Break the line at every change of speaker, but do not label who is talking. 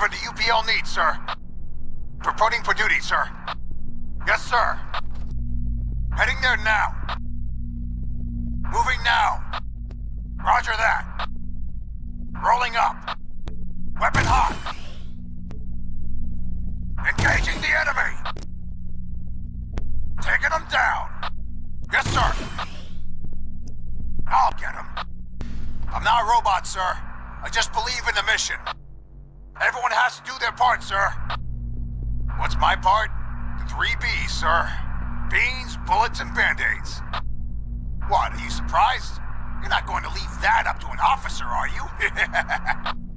Whatever the UPL needs, sir. Reporting for duty, sir. Yes, sir. Heading there now. Moving now. Roger that. Rolling up. Weapon hot. Engaging the enemy. Taking them down. Yes, sir. I'll get him. I'm not a robot, sir. I just believe in the mission. Has to do their part, sir. What's my part? The three B's, sir. Beans, bullets, and band-aids. What, are you surprised? You're not going to leave that up to an officer, are you?